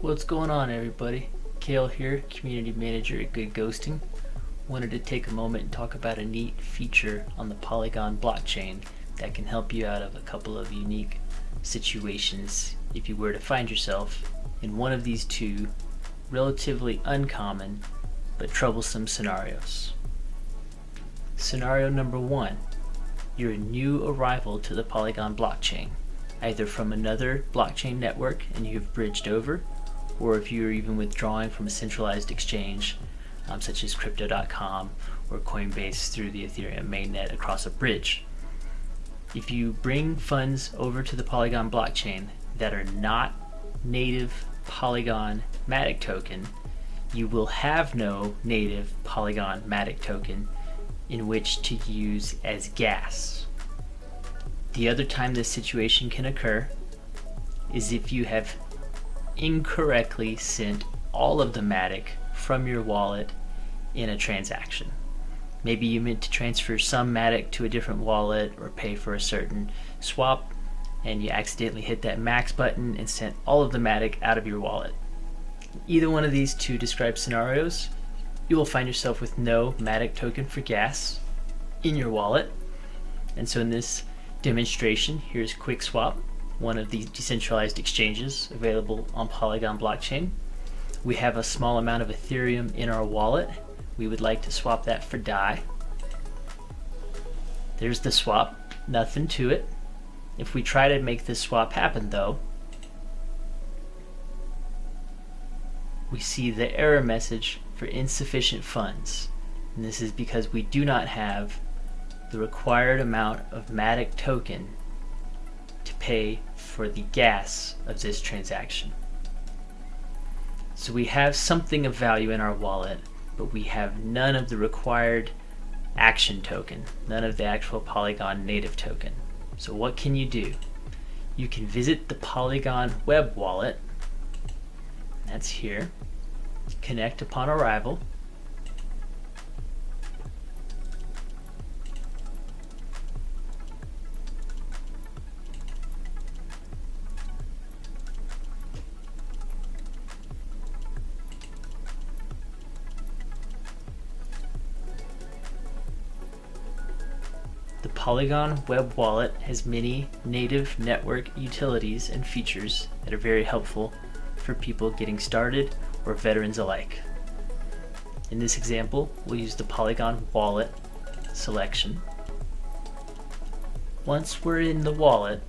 What's going on everybody? Kale here, Community Manager at Good Ghosting. Wanted to take a moment and talk about a neat feature on the Polygon blockchain that can help you out of a couple of unique situations if you were to find yourself in one of these two relatively uncommon but troublesome scenarios. Scenario number one, you're a new arrival to the Polygon blockchain, either from another blockchain network and you've bridged over, or if you're even withdrawing from a centralized exchange um, such as crypto.com or Coinbase through the Ethereum mainnet across a bridge. If you bring funds over to the Polygon blockchain that are not native Polygon Matic token, you will have no native Polygon Matic token in which to use as gas. The other time this situation can occur is if you have incorrectly sent all of the Matic from your wallet in a transaction. Maybe you meant to transfer some Matic to a different wallet or pay for a certain swap and you accidentally hit that max button and sent all of the Matic out of your wallet. Either one of these two described scenarios, you will find yourself with no Matic token for gas in your wallet. And so in this demonstration, here's QuickSwap one of the decentralized exchanges available on Polygon blockchain. We have a small amount of Ethereum in our wallet. We would like to swap that for DAI. There's the swap, nothing to it. If we try to make this swap happen though, we see the error message for insufficient funds. And this is because we do not have the required amount of Matic token to pay for the gas of this transaction. So we have something of value in our wallet, but we have none of the required action token, none of the actual Polygon native token. So what can you do? You can visit the Polygon web wallet, that's here, connect upon arrival, Polygon web wallet has many native network utilities and features that are very helpful for people getting started or veterans alike. In this example, we'll use the Polygon wallet selection. Once we're in the wallet,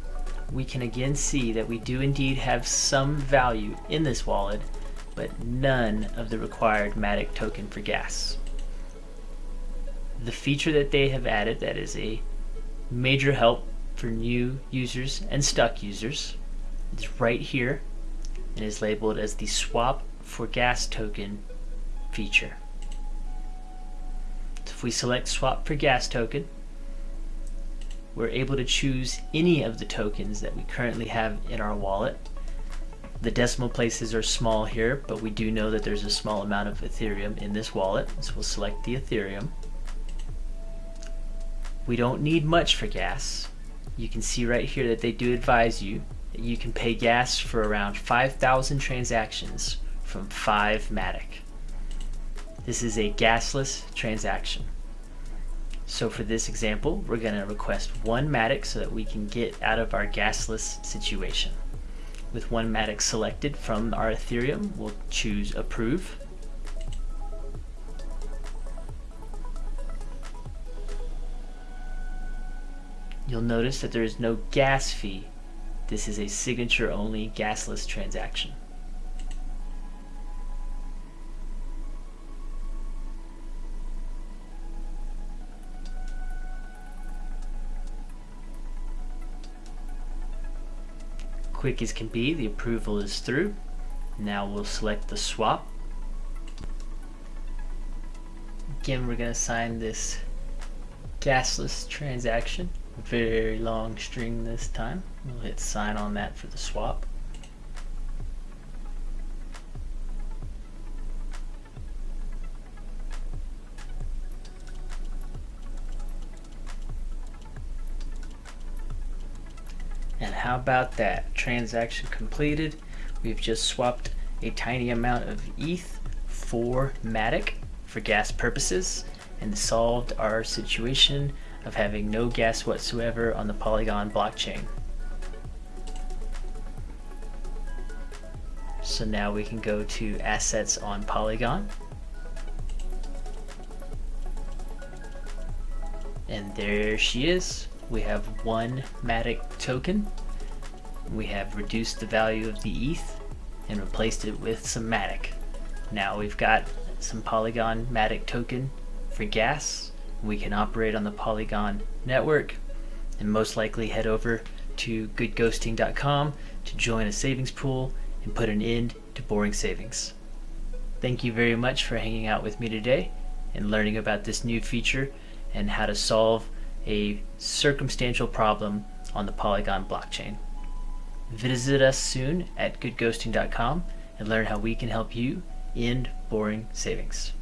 we can again see that we do indeed have some value in this wallet, but none of the required Matic token for gas the feature that they have added that is a major help for new users and stuck users is right here and is labeled as the swap for gas token feature. So if we select swap for gas token we're able to choose any of the tokens that we currently have in our wallet. The decimal places are small here, but we do know that there's a small amount of Ethereum in this wallet, so we'll select the Ethereum. We don't need much for gas. You can see right here that they do advise you that you can pay gas for around 5,000 transactions from 5 Matic. This is a gasless transaction. So for this example, we're going to request one Matic so that we can get out of our gasless situation. With one Matic selected from our Ethereum, we'll choose Approve. You'll notice that there is no gas fee. This is a signature only gasless transaction. Quick as can be, the approval is through. Now we'll select the swap. Again, we're going to sign this gasless transaction very long string this time. We'll hit sign on that for the swap. And how about that? Transaction completed. We've just swapped a tiny amount of ETH for Matic for gas purposes and solved our situation of having no gas whatsoever on the Polygon blockchain. So now we can go to assets on Polygon. And there she is. We have one Matic token. We have reduced the value of the ETH and replaced it with some Matic. Now we've got some Polygon Matic token for gas. We can operate on the Polygon network and most likely head over to goodghosting.com to join a savings pool and put an end to boring savings. Thank you very much for hanging out with me today and learning about this new feature and how to solve a circumstantial problem on the Polygon blockchain. Visit us soon at goodghosting.com and learn how we can help you end boring savings.